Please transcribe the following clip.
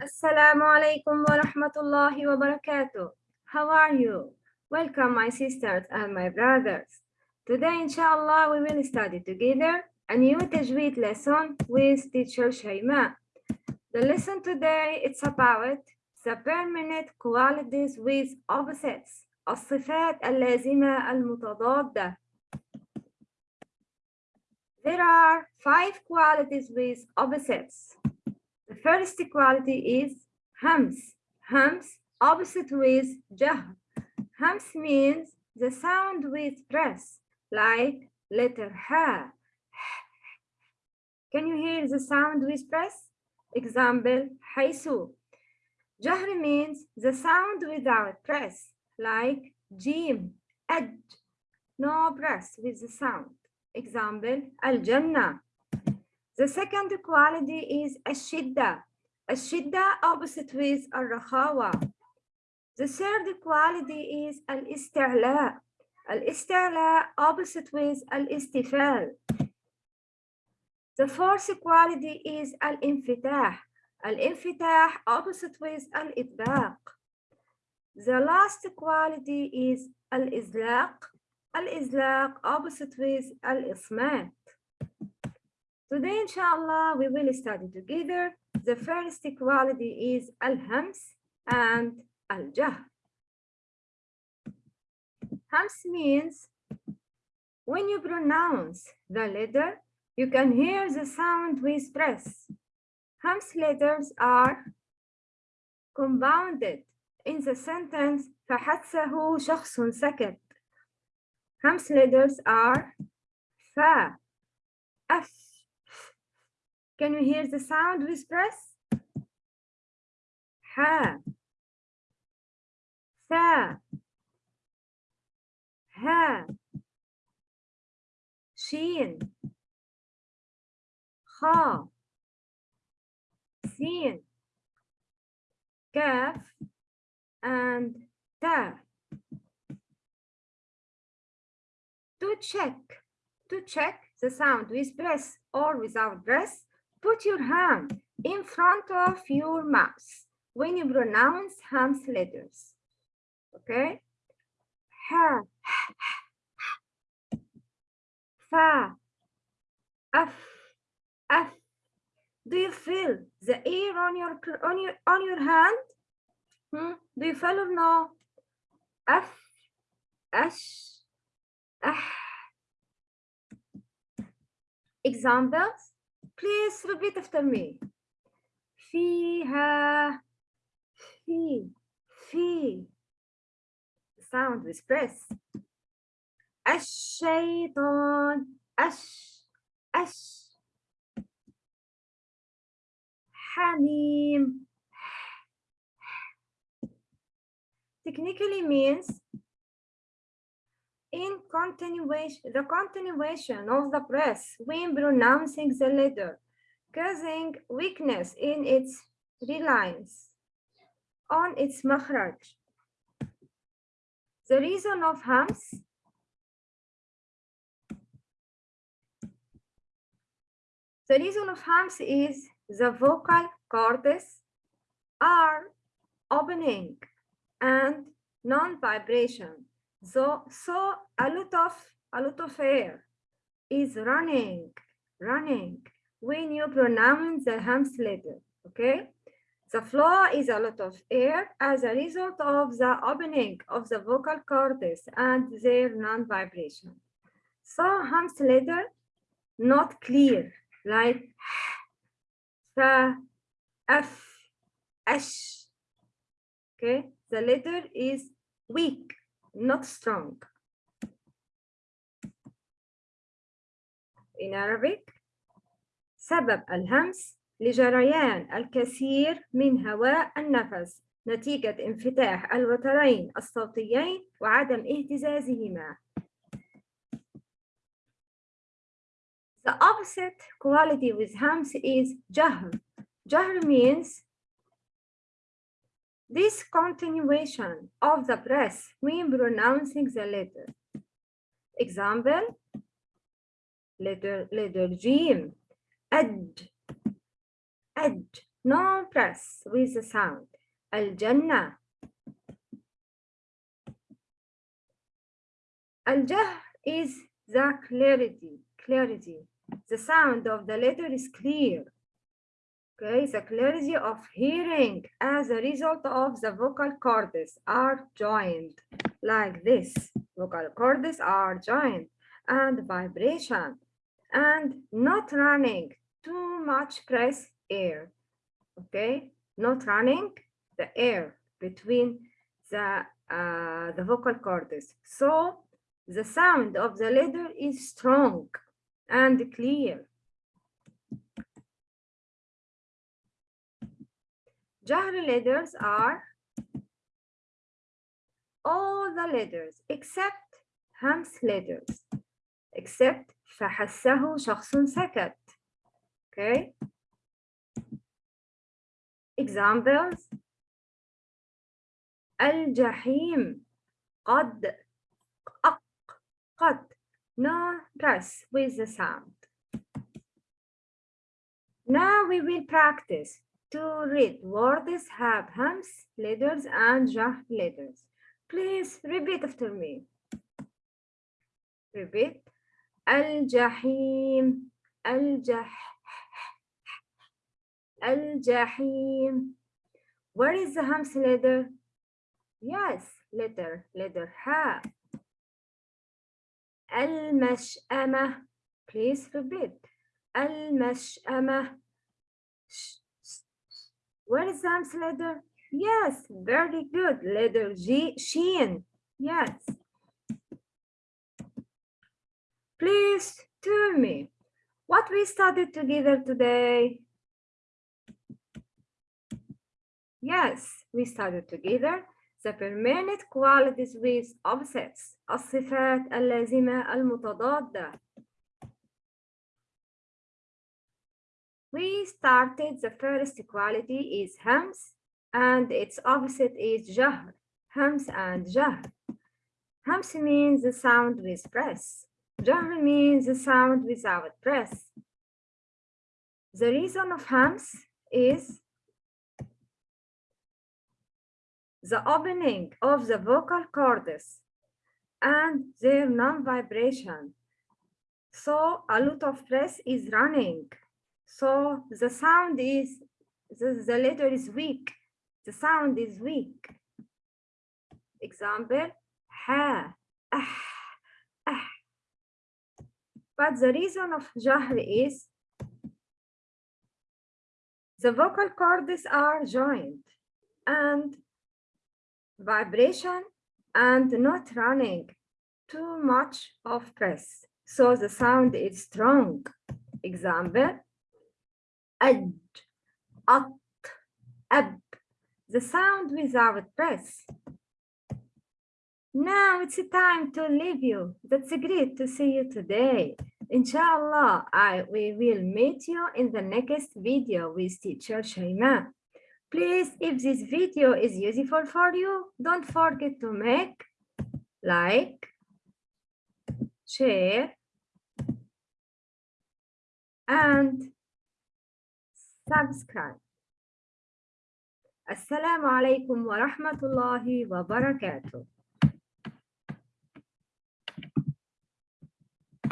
Assalamu alaikum wa rahmatullahi wa barakatuh. How are you? Welcome my sisters and my brothers. Today inshallah we will study together a new tajweed lesson with teacher Shayma. The lesson today it's about the permanent qualities with opposites الصفات اللازمة المتضادة There are five qualities with opposites. first equality is hams. Hams opposite with jah. Hams means the sound with press, like letter ha. Can you hear the sound with press? Example, haisu. Jahr means the sound without press, like jim, edge. No press with the sound. Example, al-jannah. The second quality is ashidda. Ashidda opposite with al-rakhawa. The third quality is al-isti'la. Al-isti'la opposite with al-istifal. The fourth quality is al-infitah. Al-infitah opposite with al-itbaq. The last quality is al-izlaq. Al-izlaq opposite with al-ismat. Today, inshallah, we will study together. The first quality is al-hams and al-jah. Hams means when you pronounce the letter, you can hear the sound with press. Hams letters are compounded in the sentence فحسه شخص سكت. Hams letters are fa, f. Can you hear the sound with press? Ha, ثا ها شين خا سين كاف and تا to check to check the sound with press or without press put your hand in front of your mouth when you pronounce Hams letters okay? Ha. Fa. F f do you feel the air on your on your on your hand? Hmm? do you feel or no? F ash. Ah. Examples please repeat after me فيها في في sound with press الشيطان أش أش حميم technically means in continuation the continuation of the press. When pronouncing the letter causing weakness in its reliance on its makhraj. The reason of hams? The reason of hams is the vocal cords are opening and non-vibration. So, so a lot of a lot of air is running, running when you pronounce the hams letter. Okay, the flow is a lot of air as a result of the opening of the vocal cords and their non-vibration. So hams letter not clear like fa, f, ash. Okay, the letter is weak, not strong. In Arabic, سبب الهمس لجريان الكثير من هواء النفس نتيجة انفتاح الوترين الصوتيين وعدم اهتزازهما. The opposite quality with hams is jahr. Jahr means This continuation of the press when pronouncing the letter. Example, letter, letter G, ad, ad, no press with the sound. Al-Jannah, Al-jah is the clarity, clarity. The sound of the letter is clear okay the clarity of hearing as a result of the vocal cords are joined. Like this vocal cords are joined and vibration and not running too much press air. Okay not running the air between the uh, the vocal cords. So the sound of the letter is strong and clear Jahri letters are all the letters except hams letters, except فحسه شخص سكت. Okay. Examples. الجحيم قد أق قد no press with the sound. Now we will practice to read words have hams, letters, and jah letters. Please repeat after me. Repeat. Al-Jahim, Al-Jah, Al-Jahim. Where is the hams letter? Yes, letter, letter ha. Al-Mash'ama. Please repeat. Al-Mash'ama. where is the hams letter yes very good letter G sheen yes Please tell me what we studied together today. Yes, we studied together the permanent qualities with opposites الصفات اللازمة المتضادة. We started the first equality is hams and its opposite is jahr. Hams and jahr. Hams means the sound with press. Jahr means the sound without press. The reason of hams is the opening of the vocal cords and their non-vibration. So a lot of press is running. So the sound is, the, the letter is weak. The sound is weak. Example, ha, ah, ah. But the reason of jahr is the vocal cords are joined and vibration and not running too much of press. So the sound is strong. Example, ad, at, ab. The sound without press. Now it's time to leave you. That's great to see you today. Inshallah, I we will meet you in the next video with teacher Shaima. Please, if this video is useful for you, don't forget to make like, share, and subscribe. Assalamu alaikum wa rahmatullahi wa barakatuh.